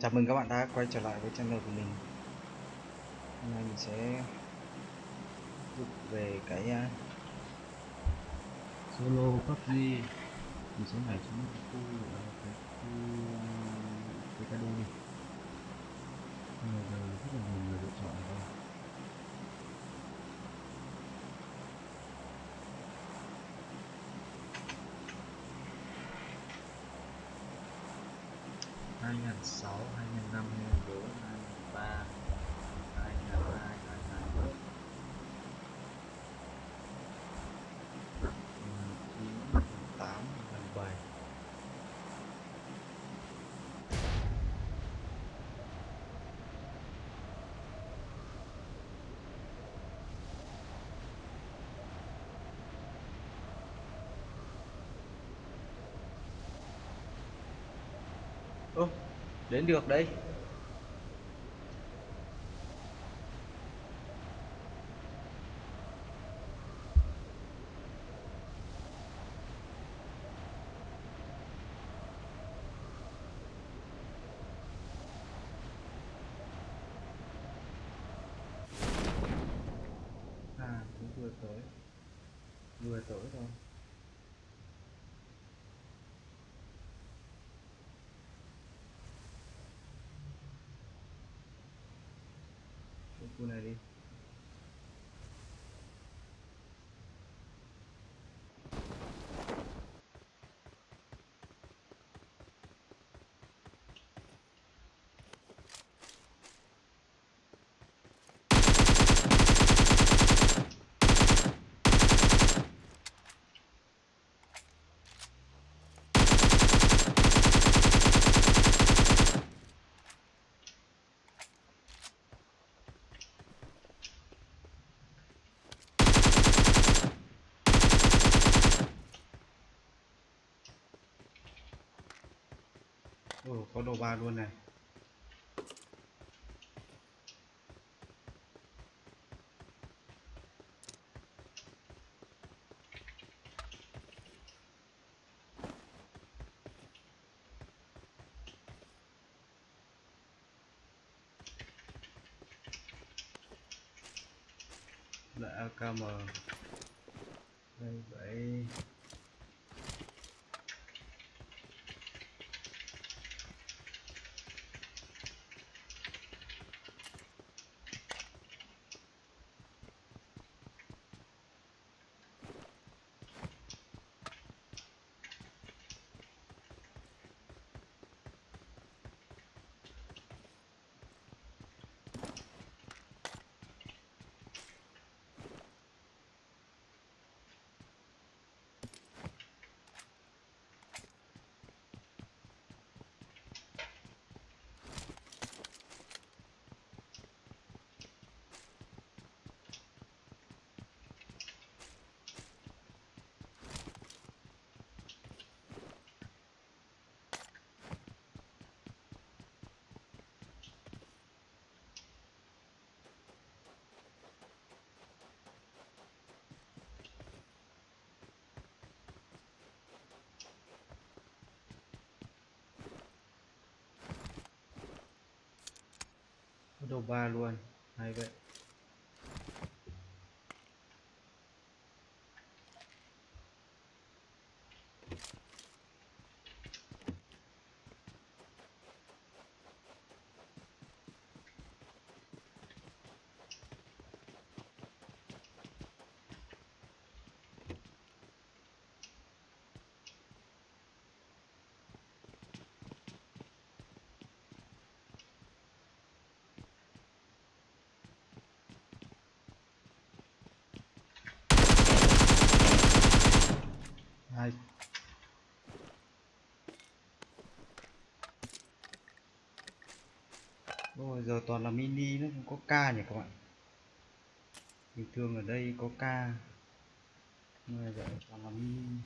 Chào mừng các bạn đã quay trở lại với channel của mình. Hôm nay mình sẽ giúp về cái uh, solo PUBG Mình sẽ nhảy xuống khu à, cái khu cái cado đi. Bây giờ rất là nhiều người lựa chọn rồi. 2006 2005 2004 2003 2003 2004 2009 2008 2007 Oh đến được đây À, cũng vừa tới Vừa tới thôi Cái khu này đi qua luôn này. Lại AKM đây vậy có ba luôn. Hay vậy hai Ôi giờ toàn là mini, nó không có ca nhỉ các bạn? Bình thường ở đây có ca. Nhưng mà giờ toàn là mini.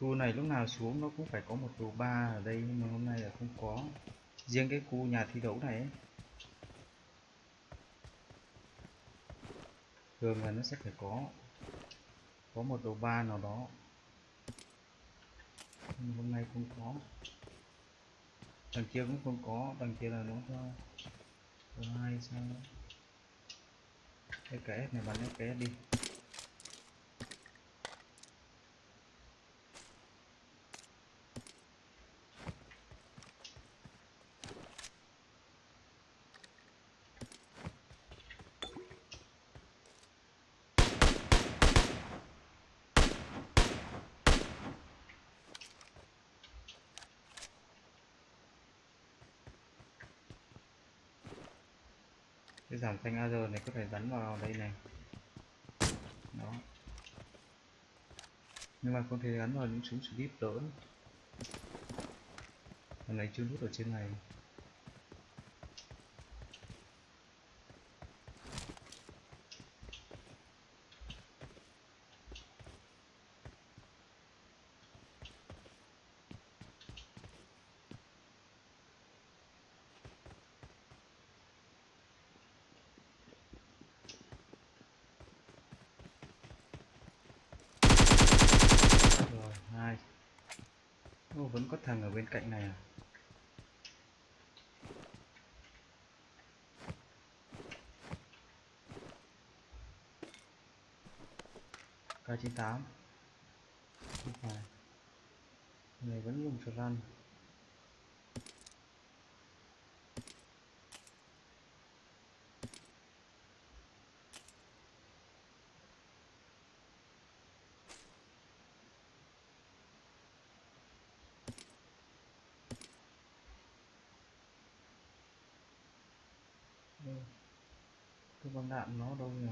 Khu này lúc nào xuống nó cũng phải có một đồ ba ở đây nhưng mà hôm nay là không có. Riêng cái khu nhà thi đấu này ấy, thường là nó sẽ phải có có một đồ ba nào đó. Nhưng hôm nay không có. Đằng kia cũng không có đằng kia là nó cho hai sao? SKS này bắn SKS đi. Cái giảm thanh AR này có thể gắn vào đây này. Đó. Nhưng mà không thể gắn vào những súng slip lớn. Lần này chưa nút ở trên này rồi hai ô vẫn có thằng ở bên cạnh này à? K98 không phải. Này vẫn dùng cho run Đây đạn nó đâu nhỉ?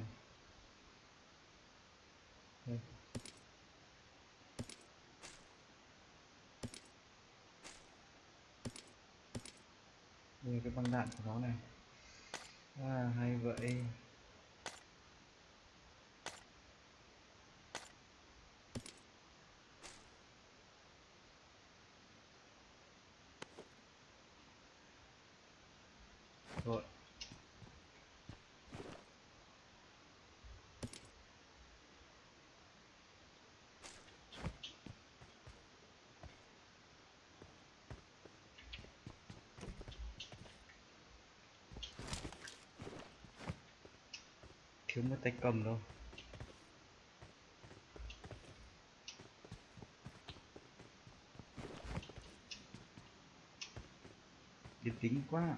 Đây. Đây là cái băng đạn của nó này. À hay vậy. Rồi. Thiếu một tay cầm đâu. Điệp tính quá.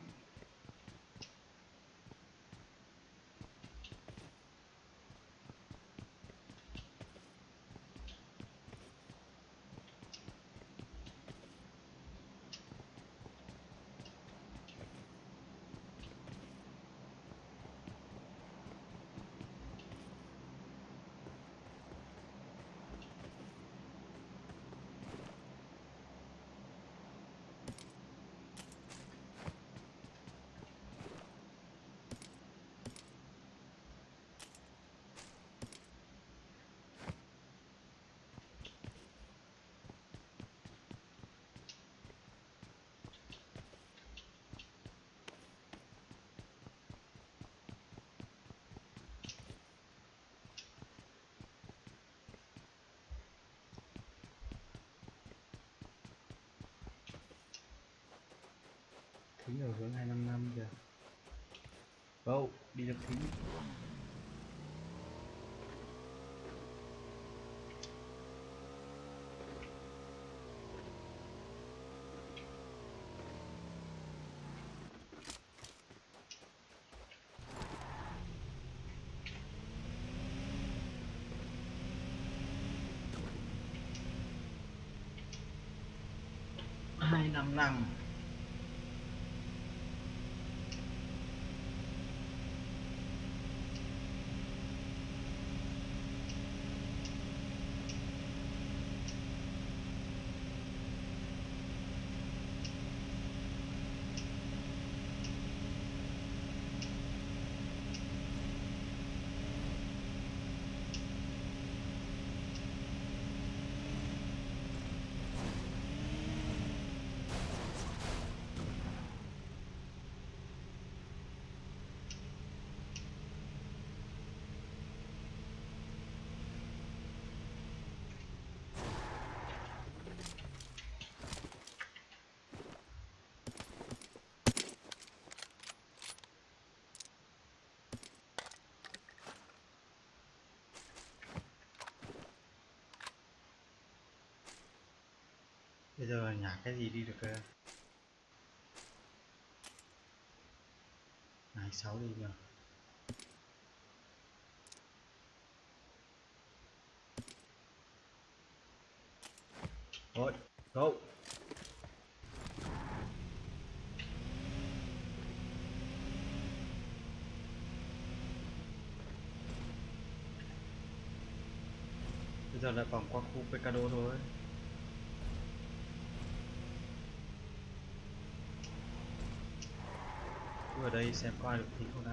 Thính ở hướng 255 kìa. Wow, đi được thính. Hai năm năm. Bây giờ nhả cái gì đi được cơ? Này sáu đi nhờ rồi go bây giờ lại vòng qua khu Pecado thôi cứ ở đây xem có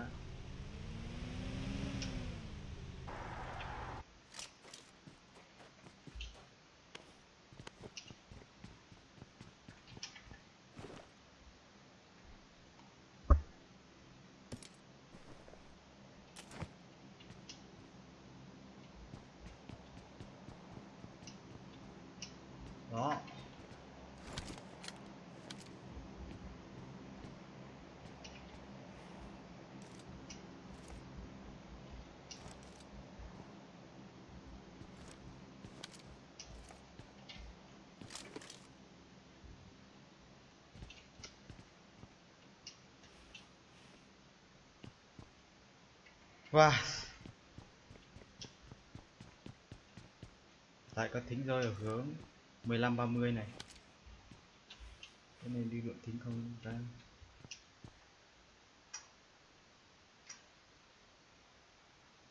và Tại có thính rơi ở hướng 15 30 này. Cái này đi lượng thính không ra.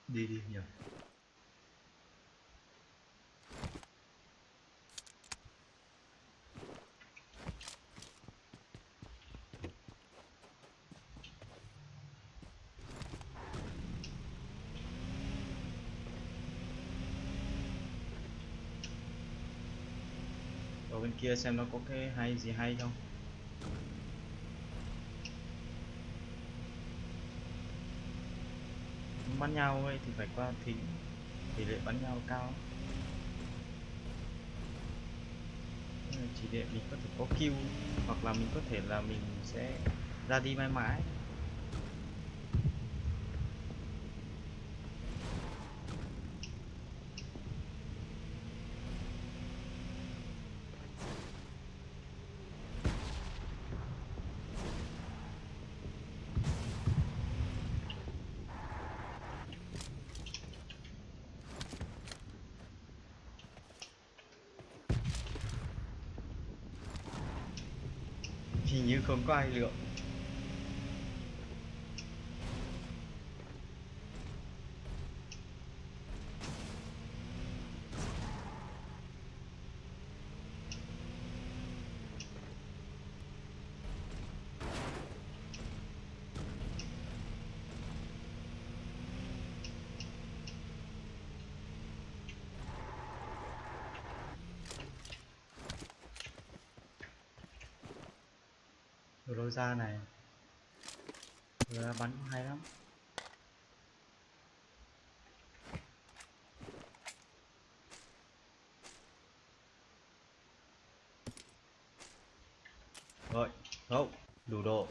Đi đi nhỉ. Kia xem nó có cái hay gì hay không. Bắn nhau ấy thì phải qua thính, tỷ lệ bắn nhau cao. Chỉ để mình có thể có kill, hoặc là mình có thể là mình sẽ ra đi mãi mãi hình như không có ai lượng Rồi ra này. Vừa bắn cũng hay lắm Rồi, không, đủ độ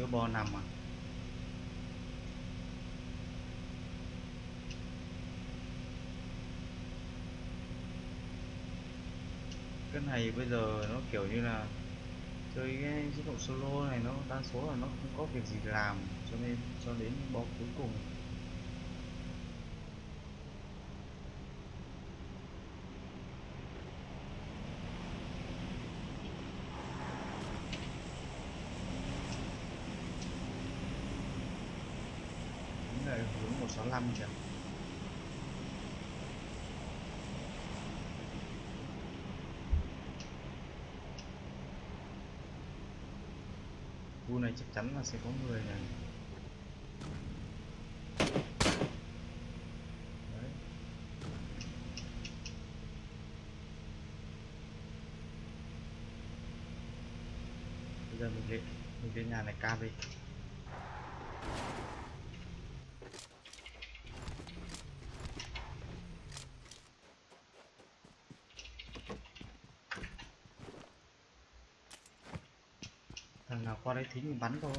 chứa bo 5 à cái này bây giờ nó kiểu như là chơi cái chế độ solo này nó đa số là nó không có việc gì làm, cho nên cho đến bo cuối cùng 35 triệu Vua này chắc chắn là sẽ có người này. Giờ mình lên mình lên nhà này cam đi. Qua đây thính mình bắn thôi.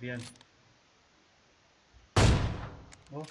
Viên. Ô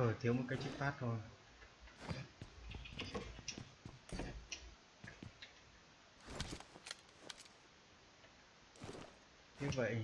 ờ thiếu một cái chip phát thôi. Như vậy.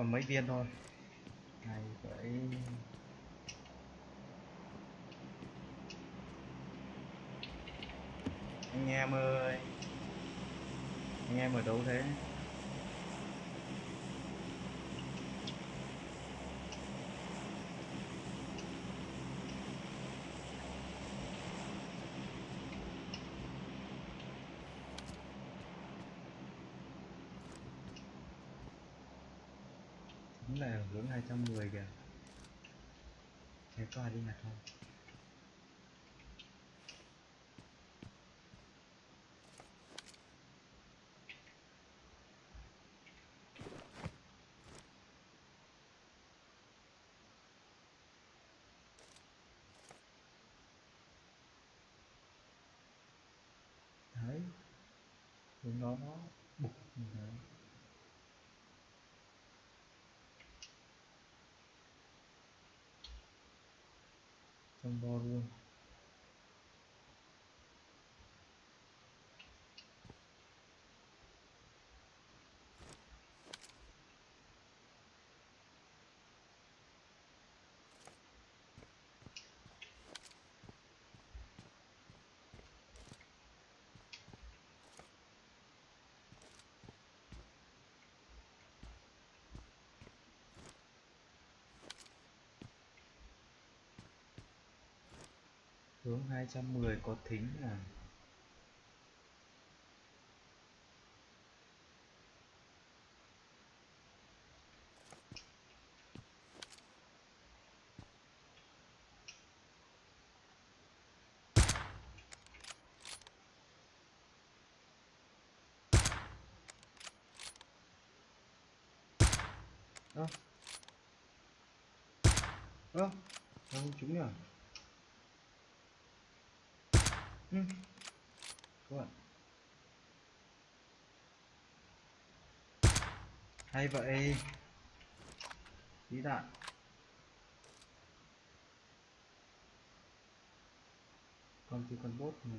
Còn mấy viên thôi. Này phải anh em ơi. Anh em ở đâu thế đúng là hướng 210 kìa. Thế có ai đi nhặt không đấy hướng đó nó bục như thế trong bo hướng 210 có thính à? Ơ. Ơ sao không trúng nhỉ? Ừ. À. hay vậy. Tí đạn. Còn thì còn bốt này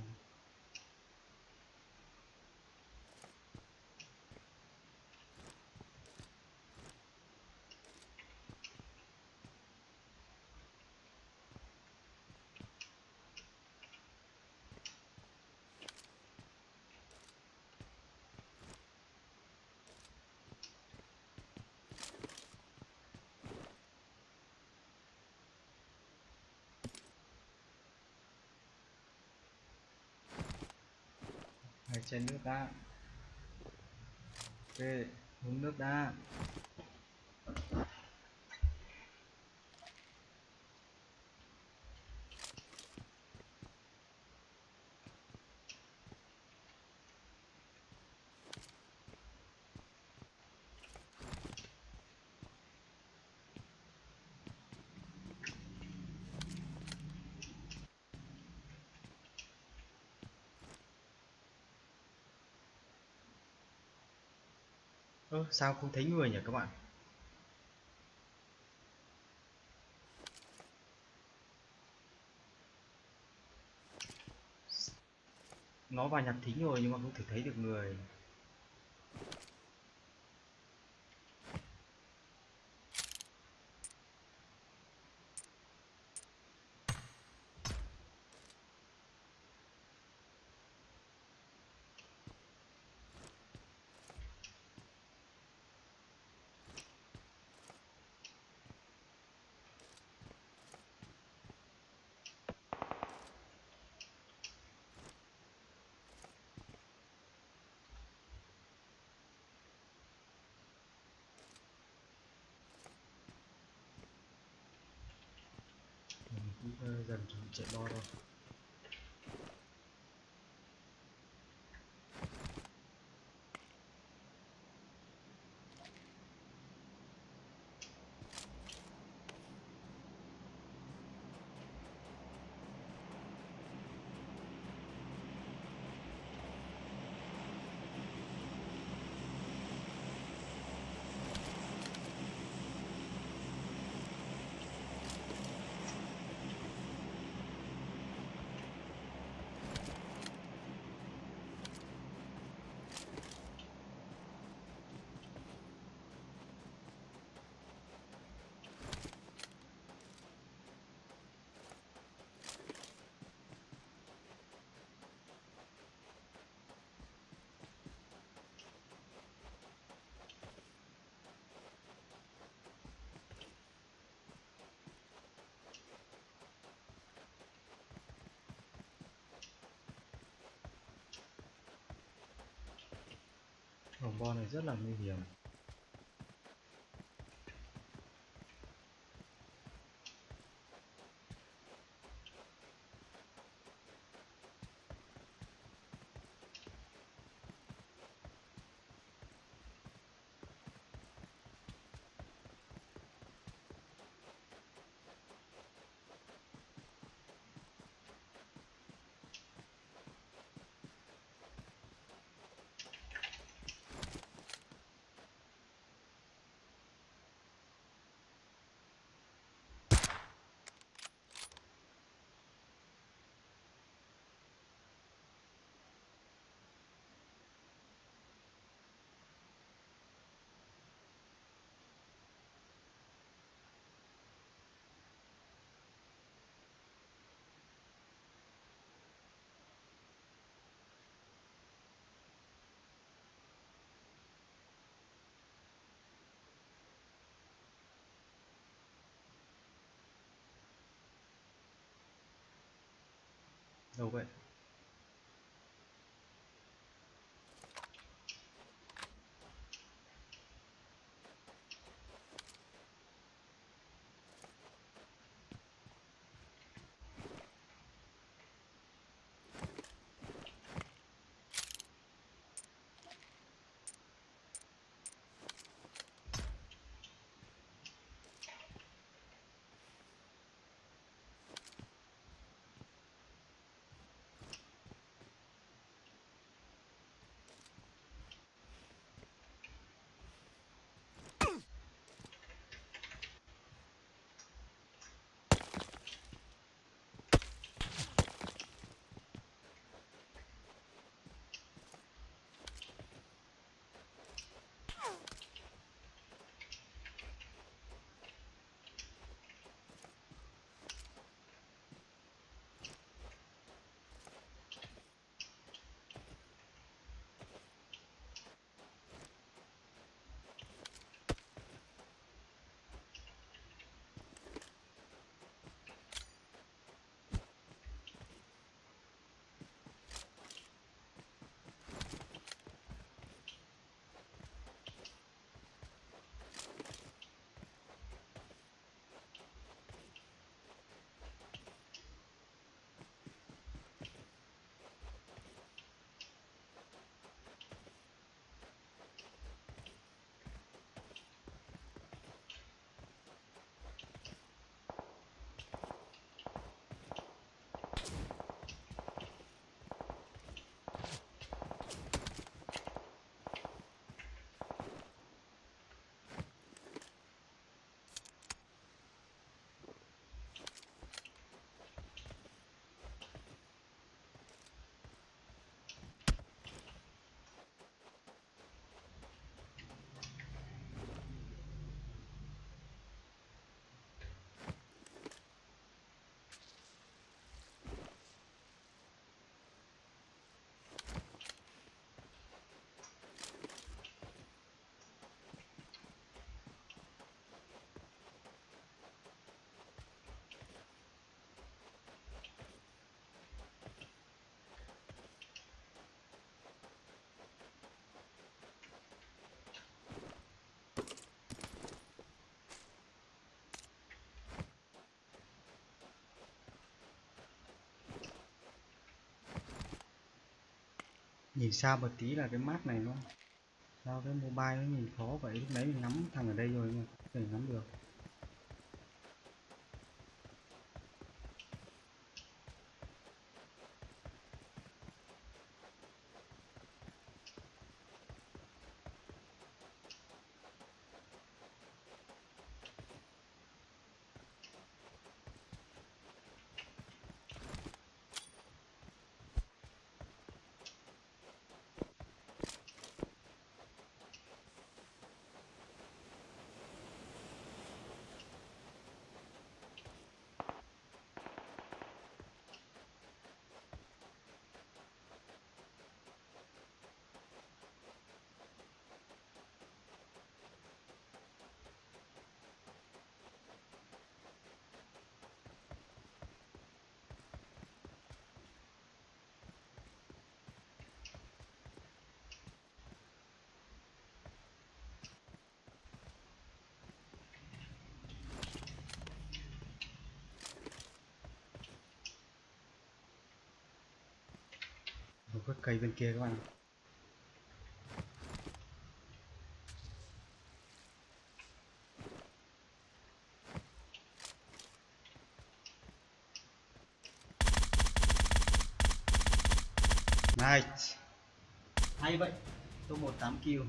chén nước đã ok uống nước đã ơ, sao không thấy người nhỉ các bạn? Nó vào nhặt thính rồi nhưng mà không thể thấy được người. Ờ, gần chạy bo rồi vòng vo này rất là nguy hiểm. Đâu nhìn xa một tí là cái map này nó sao cái mobile nó nhìn khó vậy? Lúc nãy mình nắm thằng ở đây rồi mà không thể được một cái cây bên kia các bạn. Nice. Hay vậy. Tôi 18 kill.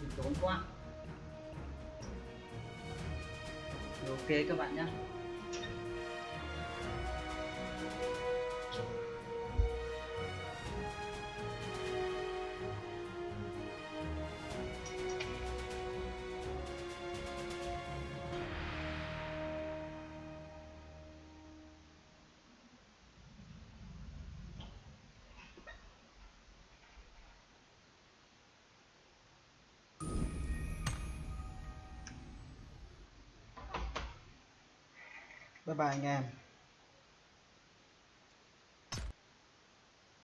Mình tốn quá. Ok các bạn nhé Bye bye anh em.